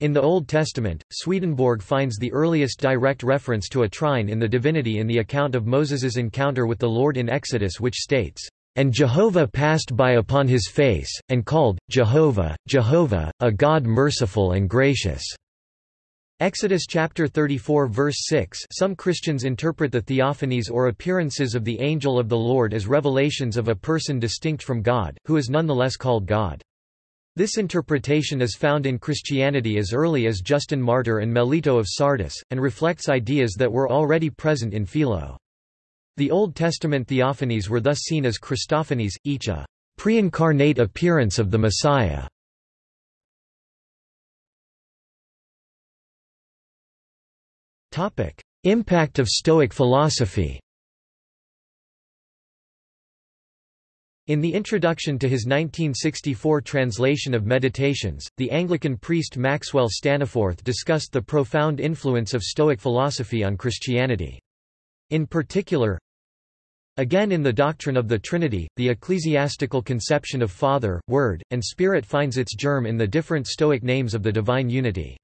In the Old Testament, Swedenborg finds the earliest direct reference to a trine in the divinity in the account of Moses's encounter with the Lord in Exodus which states, "...and Jehovah passed by upon his face, and called, Jehovah, Jehovah, a God merciful and gracious." Exodus chapter 34 verse 6 Some Christians interpret the theophanies or appearances of the angel of the Lord as revelations of a person distinct from God, who is nonetheless called God. This interpretation is found in Christianity as early as Justin Martyr and Melito of Sardis, and reflects ideas that were already present in Philo. The Old Testament theophanies were thus seen as Christophanies, each a pre-incarnate appearance of the Messiah. Impact of Stoic philosophy In the introduction to his 1964 translation of Meditations, the Anglican priest Maxwell Staniforth discussed the profound influence of Stoic philosophy on Christianity. In particular, Again in the doctrine of the Trinity, the ecclesiastical conception of Father, Word, and Spirit finds its germ in the different Stoic names of the divine unity.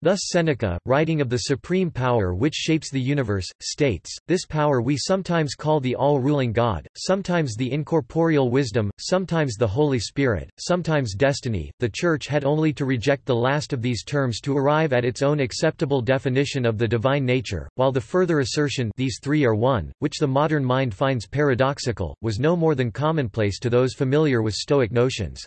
Thus Seneca, writing of the supreme power which shapes the universe, states, This power we sometimes call the all-ruling God, sometimes the incorporeal wisdom, sometimes the Holy Spirit, sometimes destiny. The Church had only to reject the last of these terms to arrive at its own acceptable definition of the divine nature, while the further assertion these three are one, which the modern mind finds paradoxical, was no more than commonplace to those familiar with Stoic notions.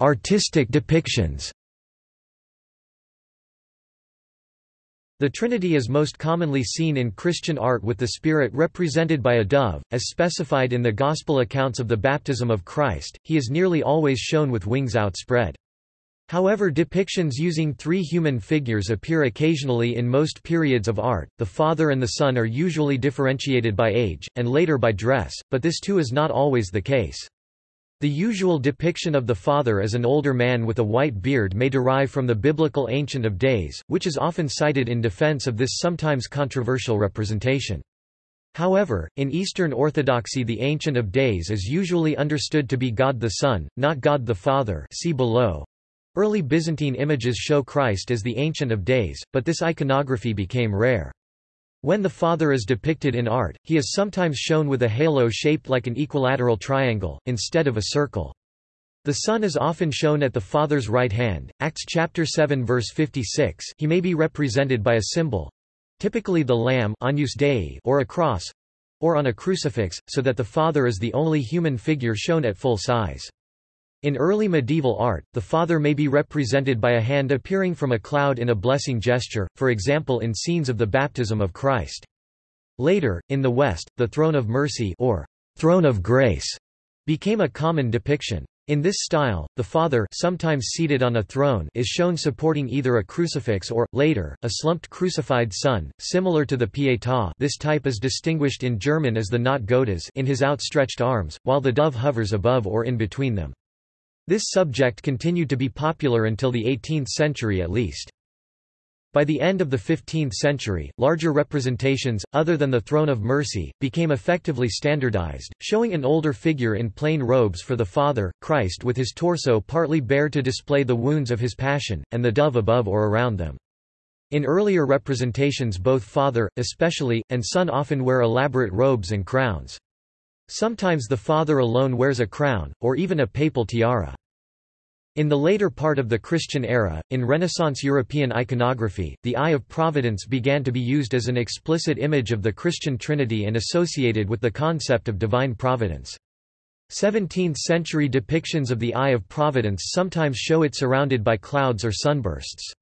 Artistic depictions The Trinity is most commonly seen in Christian art with the Spirit represented by a dove, as specified in the Gospel accounts of the baptism of Christ, he is nearly always shown with wings outspread. However depictions using three human figures appear occasionally in most periods of art, the Father and the Son are usually differentiated by age, and later by dress, but this too is not always the case. The usual depiction of the Father as an older man with a white beard may derive from the biblical Ancient of Days, which is often cited in defense of this sometimes controversial representation. However, in Eastern Orthodoxy the Ancient of Days is usually understood to be God the Son, not God the Father see below. Early Byzantine images show Christ as the Ancient of Days, but this iconography became rare. When the Father is depicted in art, he is sometimes shown with a halo shaped like an equilateral triangle, instead of a circle. The Son is often shown at the Father's right hand. Acts chapter 7 verse 56. He may be represented by a symbol, typically the lamb Dei or a cross, or on a crucifix, so that the Father is the only human figure shown at full size. In early medieval art, the Father may be represented by a hand appearing from a cloud in a blessing gesture, for example in scenes of the baptism of Christ. Later, in the West, the throne of mercy or throne of grace became a common depiction. In this style, the Father sometimes seated on a throne is shown supporting either a crucifix or, later, a slumped crucified Son, similar to the Pietà this type is distinguished in German as the Gottes in his outstretched arms, while the dove hovers above or in between them. This subject continued to be popular until the 18th century at least. By the end of the 15th century, larger representations, other than the Throne of Mercy, became effectively standardized, showing an older figure in plain robes for the Father, Christ with his torso partly bare to display the wounds of his passion, and the dove above or around them. In earlier representations both Father, especially, and Son often wear elaborate robes and crowns. Sometimes the father alone wears a crown, or even a papal tiara. In the later part of the Christian era, in Renaissance European iconography, the Eye of Providence began to be used as an explicit image of the Christian Trinity and associated with the concept of divine providence. 17th-century depictions of the Eye of Providence sometimes show it surrounded by clouds or sunbursts.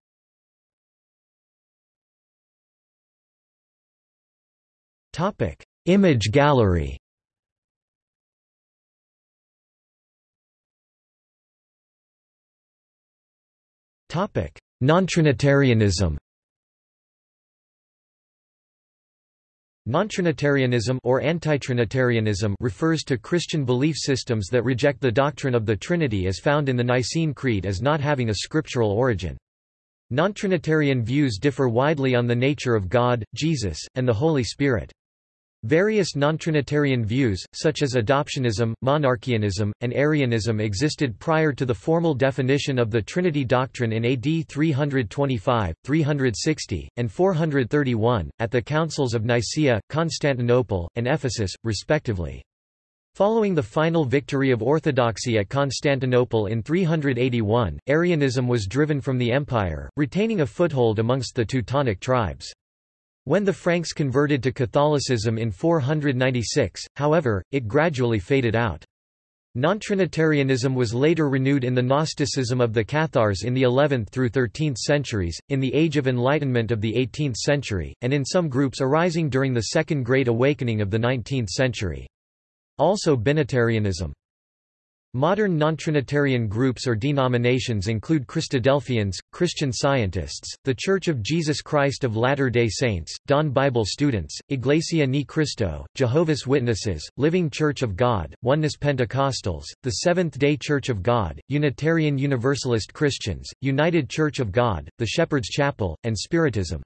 Image gallery Non-Trinitarianism Non-Trinitarianism or anti-Trinitarianism refers to Christian belief systems that reject the doctrine of the Trinity as found in the Nicene Creed as not having a scriptural origin. Non-Trinitarian views differ widely on the nature of God, Jesus, and the Holy Spirit. Various non-Trinitarian views, such as adoptionism, monarchianism, and Arianism existed prior to the formal definition of the Trinity doctrine in AD 325, 360, and 431, at the councils of Nicaea, Constantinople, and Ephesus, respectively. Following the final victory of orthodoxy at Constantinople in 381, Arianism was driven from the empire, retaining a foothold amongst the Teutonic tribes. When the Franks converted to Catholicism in 496, however, it gradually faded out. Non-Trinitarianism was later renewed in the Gnosticism of the Cathars in the 11th through 13th centuries, in the Age of Enlightenment of the 18th century, and in some groups arising during the Second Great Awakening of the 19th century. Also Binitarianism. Modern non-Trinitarian groups or denominations include Christadelphians, Christian Scientists, The Church of Jesus Christ of Latter-day Saints, Dawn Bible Students, Iglesia Ni Cristo, Jehovah's Witnesses, Living Church of God, Oneness Pentecostals, The Seventh-day Church of God, Unitarian Universalist Christians, United Church of God, The Shepherd's Chapel, and Spiritism.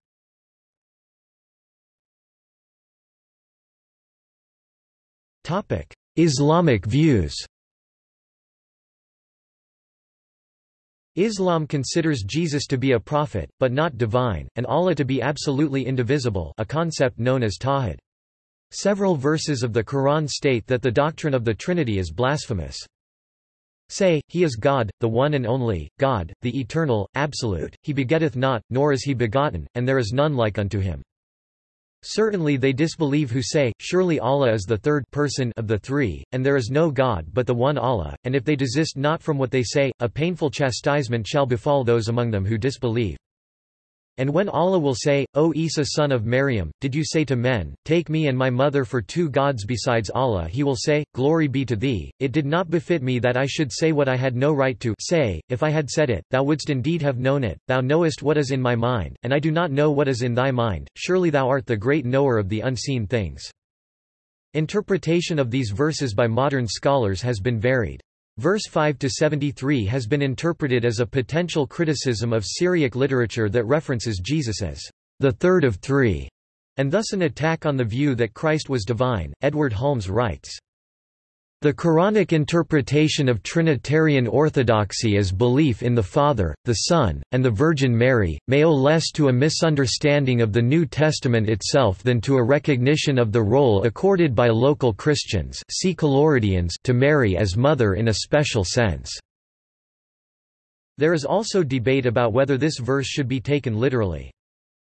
Islamic views Islam considers Jesus to be a prophet, but not divine, and Allah to be absolutely indivisible a concept known as tawhid. Several verses of the Quran state that the doctrine of the Trinity is blasphemous. Say, He is God, the one and only, God, the eternal, absolute, He begetteth not, nor is He begotten, and there is none like unto Him. Certainly they disbelieve who say, Surely Allah is the third person of the three, and there is no God but the one Allah, and if they desist not from what they say, a painful chastisement shall befall those among them who disbelieve. And when Allah will say, O Isa son of Maryam, did you say to men, Take me and my mother for two gods besides Allah he will say, Glory be to thee, it did not befit me that I should say what I had no right to say, if I had said it, thou wouldst indeed have known it, thou knowest what is in my mind, and I do not know what is in thy mind, surely thou art the great knower of the unseen things. Interpretation of these verses by modern scholars has been varied. Verse 5 to 73 has been interpreted as a potential criticism of Syriac literature that references Jesus as the third of three, and thus an attack on the view that Christ was divine. Edward Hulmes writes, the Quranic interpretation of Trinitarian orthodoxy as belief in the Father, the Son, and the Virgin Mary, may owe less to a misunderstanding of the New Testament itself than to a recognition of the role accorded by local Christians see to Mary as mother in a special sense. There is also debate about whether this verse should be taken literally.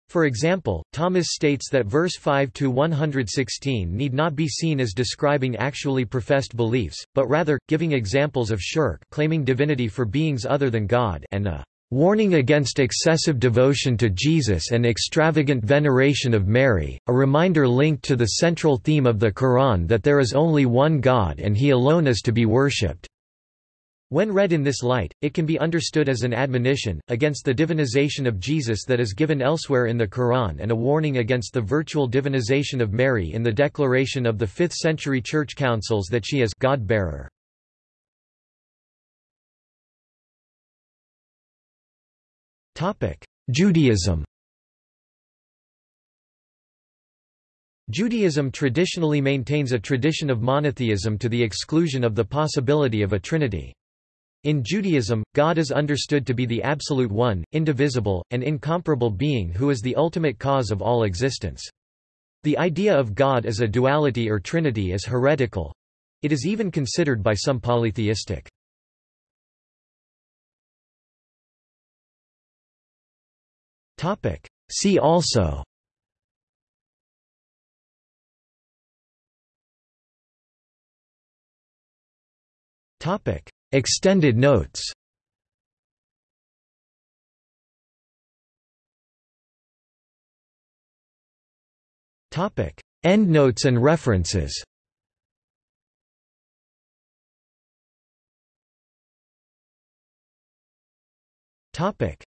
For example, Thomas states that verse 5 to 116 need not be seen as describing actually professed beliefs, but rather, giving examples of shirk claiming divinity for beings other than God and a warning against excessive devotion to Jesus and extravagant veneration of Mary, a reminder linked to the central theme of the Quran that there is only one God and He alone is to be worshipped. When read in this light, it can be understood as an admonition, against the divinization of Jesus that is given elsewhere in the Quran and a warning against the virtual divinization of Mary in the declaration of the 5th century church councils that she is God-bearer. Judaism Judaism traditionally maintains a tradition of monotheism to the exclusion of the possibility of a trinity. In Judaism, God is understood to be the absolute one, indivisible, and incomparable being who is the ultimate cause of all existence. The idea of God as a duality or trinity is heretical. It is even considered by some polytheistic. See also Topic Extended notes. Endnotes and references.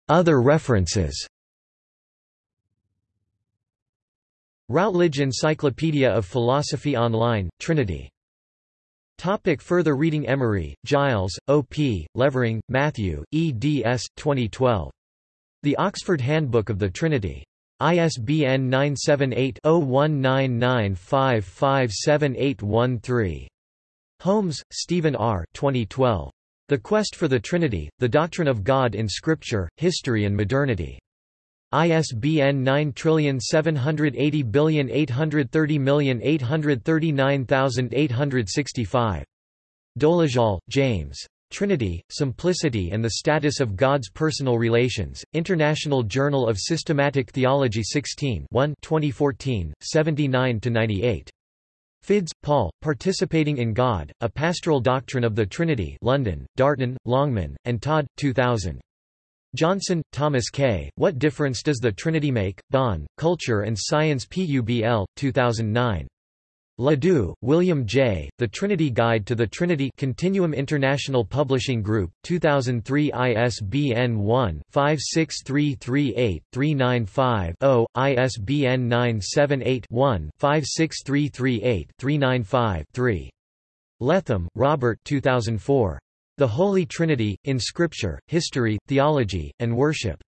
Other references. Routledge Encyclopedia of Philosophy Online, Trinity Topic further reading Emery, Giles, O. P., Levering, Matthew, eds. 2012. The Oxford Handbook of the Trinity. ISBN 978-0199557813. Holmes, Stephen R. 2012. The Quest for the Trinity, The Doctrine of God in Scripture, History and Modernity. ISBN 9780830839865. Dolezal, James. Trinity, Simplicity and the Status of God's Personal Relations, International Journal of Systematic Theology 16 1 2014, 79–98. Fiddes, Paul, Participating in God, A Pastoral Doctrine of the Trinity London, Darton, Longman, and Todd, 2000. Johnson, Thomas K., What Difference Does the Trinity Make? Bonn, Culture and Science Publ, 2009. Ledoux, William J., The Trinity Guide to the Trinity Continuum International Publishing Group, 2003 ISBN 1-56338-395-0, ISBN 978-1-56338-395-3. Letham, Robert 2004. The Holy Trinity, in Scripture, History, Theology, and Worship.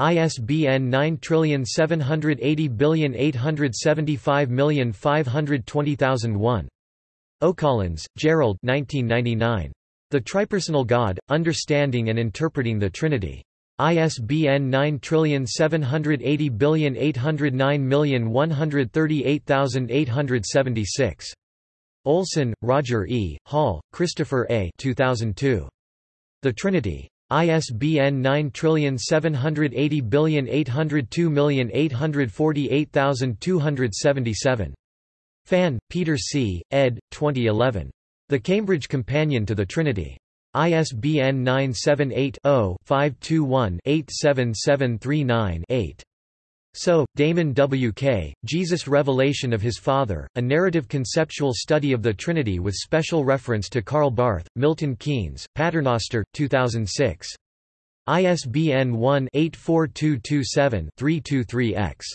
ISBN 9780875520001. O'Collins, Gerald 1999. The Tripersonal God, Understanding and Interpreting the Trinity. ISBN 9780809138876. Olson, Roger E., Hall, Christopher A. 2002. The Trinity. ISBN 9780802848277. Phan, Peter C., ed. 2011. The Cambridge Companion to the Trinity. ISBN 978 0 521 87739 8. So, Damon W. K., Jesus' Revelation of His Father, a narrative conceptual study of the Trinity with special reference to Karl Barth, Milton Keynes, Paternoster, 2006. ISBN 1-84227-323-X.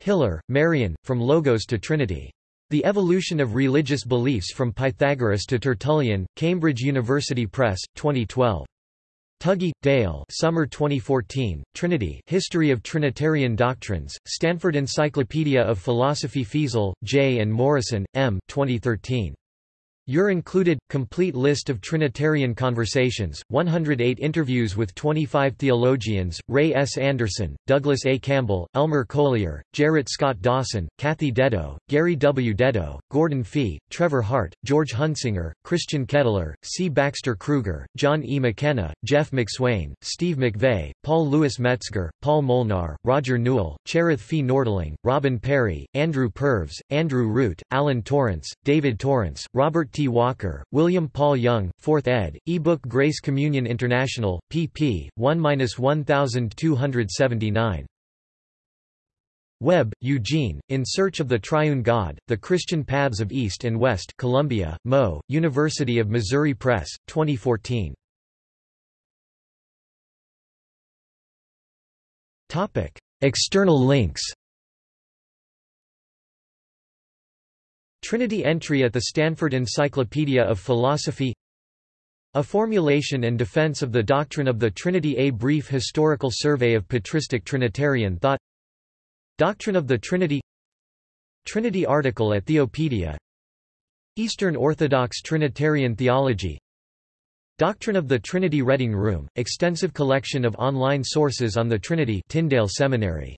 Hillar, Marian, From Logos to Trinity. The Evolution of Religious Beliefs from Pythagoras to Tertullian, Cambridge University Press, 2012. Tuggy, Dale Summer 2014, Trinity History of Trinitarian Doctrines, Stanford Encyclopedia of Philosophy Feazell, J. and Morrison, M. 2013. You're included, complete list of Trinitarian conversations, 108 interviews with 25 theologians, Ray S. Anderson, Douglas A. Campbell, Elmer Colyer, Gerrit Scott Dawson, Cathy Deddo, Gary W. Deddo, Gordon Fee, Trevor Hart, George Hunsinger, Christian Kettler, C. Baxter Kruger, John E. McKenna, Jeff McSwain, Steve McVey, Paul Louis Metzger, Paul Molnar, Roger Newell, Cherith Fee Nordling, Robin Perry, Andrew Purves, Andrew Root, Alan Torrance, David Torrance, Robert T. Walker, William Paul Young, 4th ed., ebook Grace Communion International, pp. 1-1279. Webb, Eugene, In Search of the Triune God, The Christian Paths of East and West Columbia, Mo, University of Missouri Press, 2014. External links. Trinity entry at the Stanford Encyclopedia of Philosophy. A formulation and defense of the doctrine of the Trinity. A brief historical survey of patristic Trinitarian thought. Doctrine of the Trinity. Trinity article at Theopedia. Eastern Orthodox Trinitarian Theology Doctrine of the Trinity Reading Room, extensive collection of online sources on the Trinity Tyndale Seminary